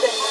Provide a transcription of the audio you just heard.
garden.